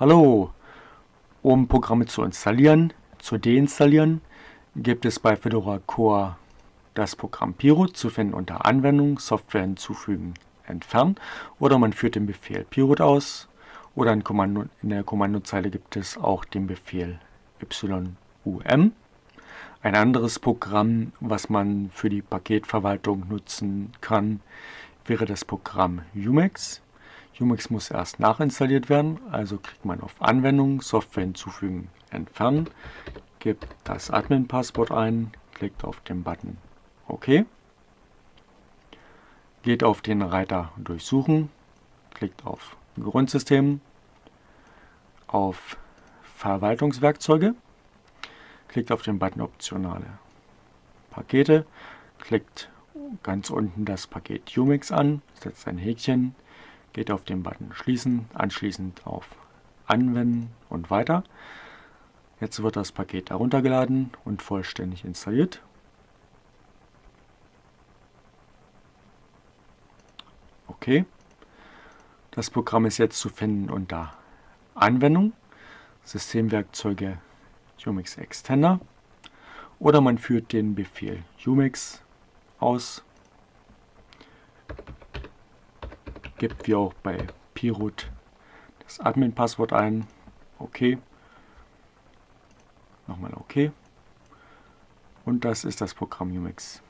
Hallo! Um Programme zu installieren, zu deinstallieren, gibt es bei Fedora Core das Programm Piro zu finden unter Anwendung, Software hinzufügen, entfernen oder man führt den Befehl Pirut aus oder in, Kommando, in der Kommandozeile gibt es auch den Befehl yum. Ein anderes Programm, was man für die Paketverwaltung nutzen kann, wäre das Programm Umex. Umex muss erst nachinstalliert werden, also klickt man auf Anwendung, Software hinzufügen, entfernen, gibt das Admin-Passwort ein, klickt auf den Button OK, geht auf den Reiter Durchsuchen, klickt auf Grundsystem, auf Verwaltungswerkzeuge, klickt auf den Button Optionale Pakete, klickt ganz unten das Paket Umix an, setzt ein Häkchen, geht auf den Button Schließen, anschließend auf Anwenden und weiter. Jetzt wird das Paket heruntergeladen und vollständig installiert. Okay. Das Programm ist jetzt zu finden unter Anwendung, Systemwerkzeuge Umix Extender oder man führt den Befehl Umix aus gibt wie auch bei Pirut das Admin-Passwort ein. Okay. Nochmal OK. Und das ist das Programm Umix.